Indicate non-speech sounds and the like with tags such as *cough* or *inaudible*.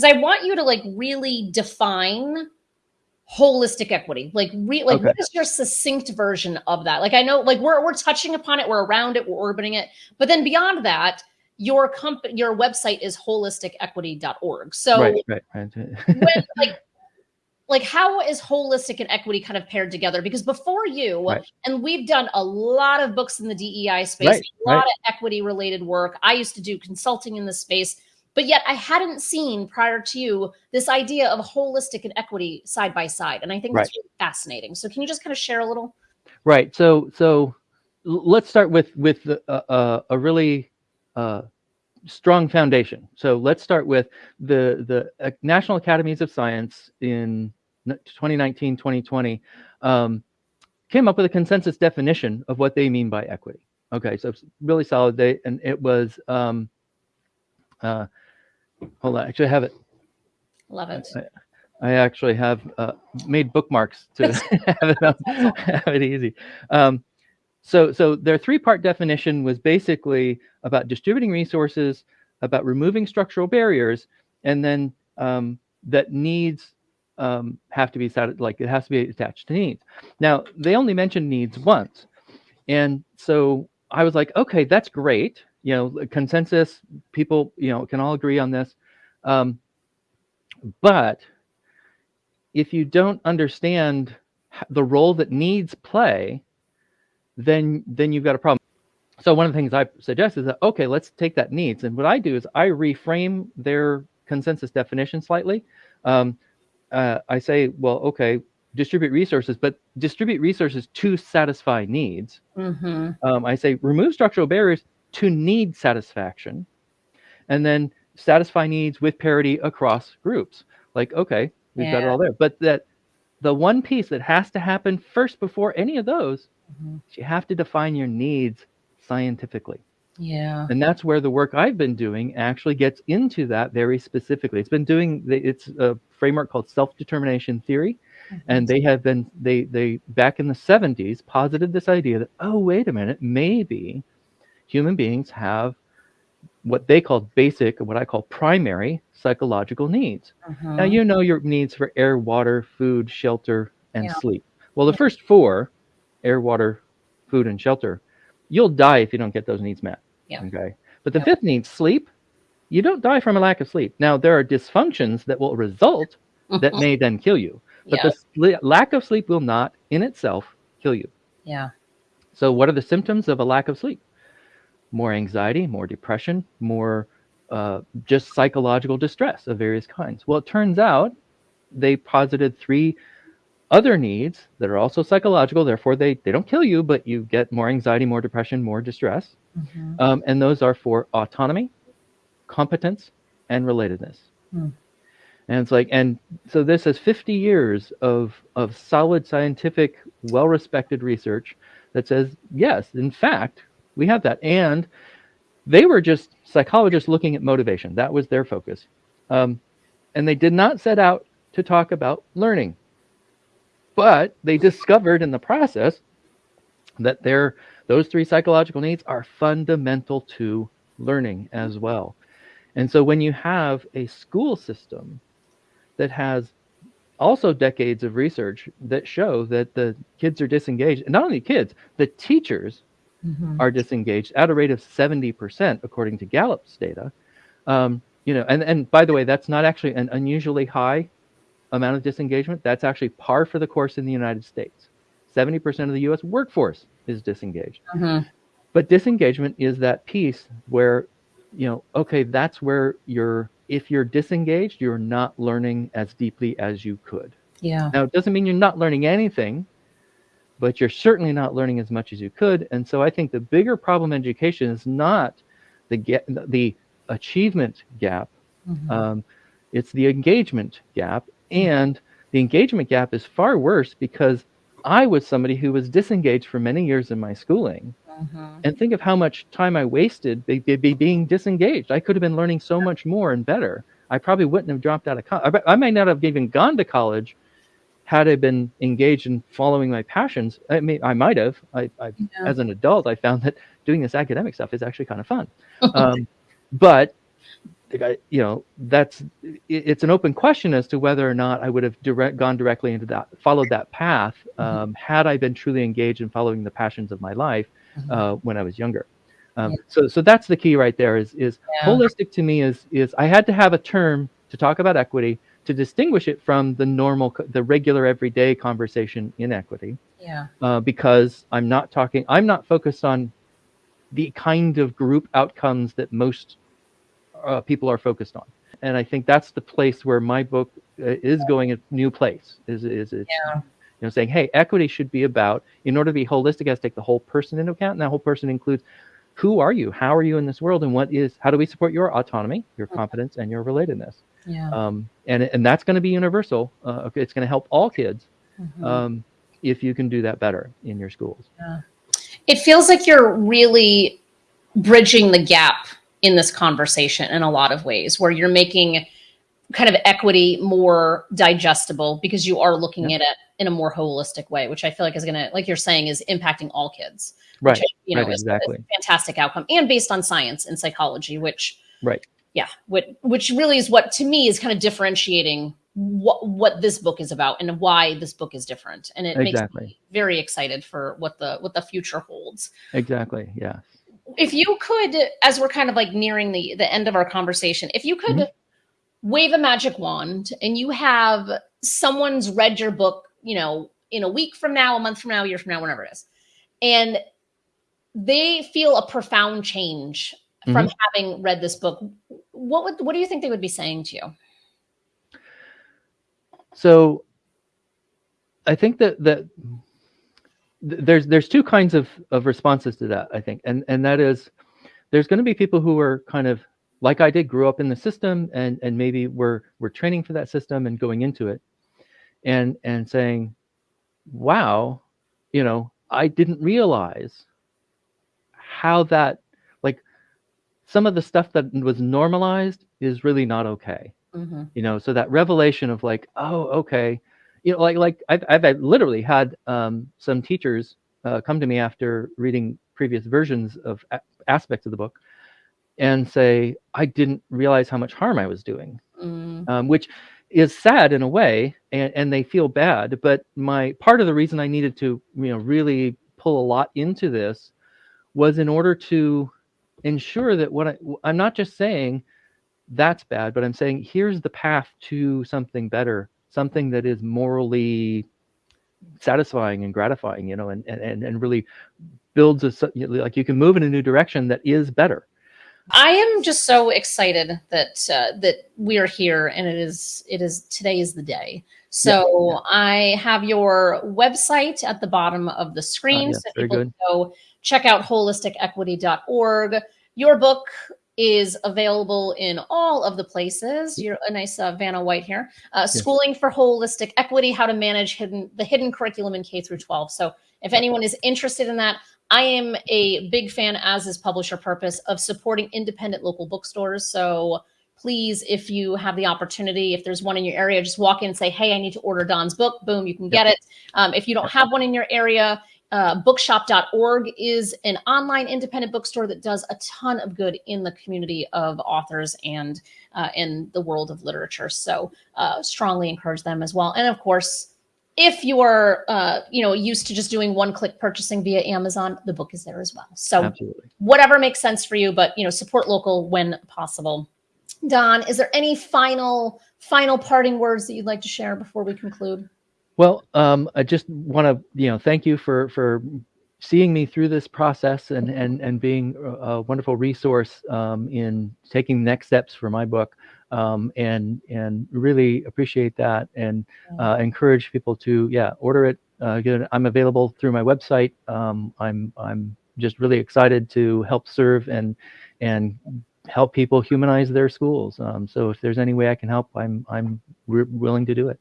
because I want you to like really define holistic equity. Like, re- like Okay. what is your succinct version of that? Like, I know, like we're we're touching upon it, we're around it, we're orbiting it, but then beyond that, your company, your website is holisticequity.org. So right, right, right. *laughs* when like like how is holistic and equity kind of paired together because before you Right. and we've done a lot of books in the dei space Right, a lot right. of equity related work i used to do consulting in this space but yet i hadn't seen prior to you this idea of holistic and equity side by side and i think that's really fascinating so can you just kind of share a little Right. So so let's start with with the, uh, a really uh, strong foundation. So let's start with the the uh, National Academies of Science in n- 2019 2020 um, came up with a consensus definition of what they mean by equity. Okay, so it's really solid. They and it was um, uh, hold on. Actually, I have it. love it I actually have uh, made bookmarks to *laughs* have, it, have it easy. Um, so, so their three-part definition was basically about distributing resources, about removing structural barriers, and then um, that needs um, have to be like it has to be attached to needs. Now, they only mentioned needs once, and so I was like, okay, that's great. You know, consensus. People, you know, can all agree on this. Um, but if you don't understand the role that needs play, then then you've got a problem. So one of the things I suggest is that okay, let's take that needs, and what I do is I reframe their consensus definition slightly. Um, uh, I say, well, okay, distribute resources, but distribute resources to satisfy needs. mm-hmm. Um, I say remove structural barriers to need satisfaction, and then satisfy needs with parity across groups. Like, okay, we've got it all there. But that the one piece that has to happen first before any of those, Mhm. is you have to define your needs scientifically. yeah And that's where the work I've been doing actually gets into that very specifically. It's been doing the- it's a framework called self-determination theory and they have been they they back in the 70s posited this idea that oh wait a minute maybe human beings have what they call basic what i call primary psychological needs Mhm. now you know your needs for air water food shelter and Yeah. sleep well the first four air water food and shelter you'll die if you don't get those needs met Yeah. okay but the Yeah. fifth need sleep you don't die from a lack of sleep now there are dysfunctions that will result that may then kill you but *laughs* yeah the lack of sleep will not in itself kill you. yeah So, what are the symptoms of a lack of sleep? More anxiety, more depression, more uh, just psychological distress of various kinds. Well, it turns out they posited three other needs that are also psychological. Therefore, they, they don't kill you, but you get more anxiety, more depression, more distress. Mhm. Um, and those are for autonomy, competence, and relatedness. Hmm. And it's like, and so this is 50 years of of solid scientific, well-respected research that says yes, in fact, we have that. And they were just psychologists looking at motivation. That was their focus, um, and they did not set out to talk about learning. But they discovered in the process that their those three psychological needs are fundamental to learning as well. And so when you have a school system that has also decades of research that show that the kids are disengaged, and not only kids, the teachers Mhm. are disengaged at a rate of 70% according to Gallup's data. Um, you know, and, and by the way, that's not actually an unusually high amount of disengagement. That's actually par for the course in the United States. 70% of the US workforce is disengaged. Mhm. But disengagement is that piece where, you know, okay, that's where you're, if you're disengaged, you're not learning as deeply as you could. yeah Now, it doesn't mean you're not learning anything, but you're certainly not learning as much as you could. And so I think the bigger problem in education is not the ga- the achievement gap, Mhm. um, it's the engagement gap. And the engagement gap is far worse because I was somebody who was disengaged for many years in my schooling. Mhm. And think of how much time I wasted be, be, be being disengaged. I could have been learning so much more and better. I probably wouldn't have dropped out of college. I, I might not have even gone to college had I been engaged in following my passions. I mean, I might have. I, I Yeah. as an adult, I found that doing this academic stuff is actually kind of fun. um, but you know, that's it's an open question as to whether or not I would have direct gone directly into that, followed that path, mm-hmm. um, had I been truly engaged in following the passions of my life mm-hmm. uh, when I was younger. Um, yeah. So, so that's the key right there. Is is yeah. holistic to me is is I had to have a term to talk about equity to distinguish it from the normal, the regular everyday conversation in equity. Yeah. Uh, because I'm not talking, I'm not focused on the kind of group outcomes that most uh, people are focused on. And I think that's the place where my book uh, is going a new place. Is is it's, yeah. you know saying, hey, equity should be about in order to be holistic, it has to take the whole person into account, and that whole person includes who are you, how are you in this world, and what is how do we support your autonomy, your mm-hmm. confidence, and your relatedness. Yeah. Um, and and that's going to be universal. Uh, it's going to help all kids. Mm-hmm. Um, if you can do that better in your schools. Yeah. It feels like you're really bridging the gap in this conversation in a lot of ways where you're making kind of equity more digestible because you are looking at it in a more holistic way, which I feel like is going to, like you're saying, is impacting all kids. Right. Which, you know, right, is, exactly. Fantastic outcome and based on science and psychology, which, right. Yeah. Which, which really is what to me is kind of differentiating what what this book is about and why this book is different and it exactly. makes me very excited for what the what the future holds exactly yeah if you could as we're kind of like nearing the the end of our conversation if you could mm-hmm. wave a magic wand and you have someone's read your book you know in a week from now a month from now a year from now whenever it is and they feel a profound change from mm-hmm. having read this book what would what do you think they would be saying to you? So I think that that there's there's two kinds of of responses to that I think. And and that is there's going to be people who are kind of like I did grew up in the system and and maybe we're we're training for that system and going into it and and saying wow you know I didn't realize how that some of the stuff that was normalized is really not okay Mm-hmm. You know, so that revelation of like, oh, okay, you know, like like I've I've literally had um, some teachers uh, come to me after reading previous versions of a- aspects of the book and say, I didn't realize how much harm I was doing, mm. um, which is sad in a way, and, and they feel bad. But my part of the reason I needed to, you know, really pull a lot into this was in order to ensure that what I, I'm not just saying that's bad, but I'm saying here's the path to something better, something that is morally satisfying and gratifying, you know, and and and really builds a like you can move in a new direction that is better. I am just so excited that uh, that we are here, and it is it is today is the day. So yeah, yeah. I have your website at the bottom of the screen, uh, so people go check out holisticequity.org. Your book is available in all of the places. You're a nice uh, Vanna White here. Uh, Schooling for Holistic Equity: How to Manage Hidden the Hidden Curriculum in K through 12. So, if anyone is interested in that, I am a big fan, as is Publisher Purpose, of supporting independent local bookstores. So please, if you have the opportunity, if there's one in your area, just walk in and say, "Hey, I need to order Don's book." Boom, you can get it. Um, if you don't have one in your area, uh, bookshop.org is an online independent bookstore that does a ton of good in the community of authors and uh, in the world of literature. So uh, strongly encourage them as well. And of course, if you are uh, you know used to just doing one-click purchasing via Amazon, the book is there as well. So Absolutely. whatever makes sense for you, but you know support local when possible. Don, is there any final final parting words that you'd like to share before we conclude? Well, um, I just want to, you know, thank you for for seeing me through this process and and and being a wonderful resource um, in taking next steps for my book. Um, and and really appreciate that and uh, encourage people to yeah order it. Uh, I'm available through my website. Um, I'm I'm just really excited to help serve and and help people humanize their schools. Um, so if there's any way I can help, I'm I'm willing to do it.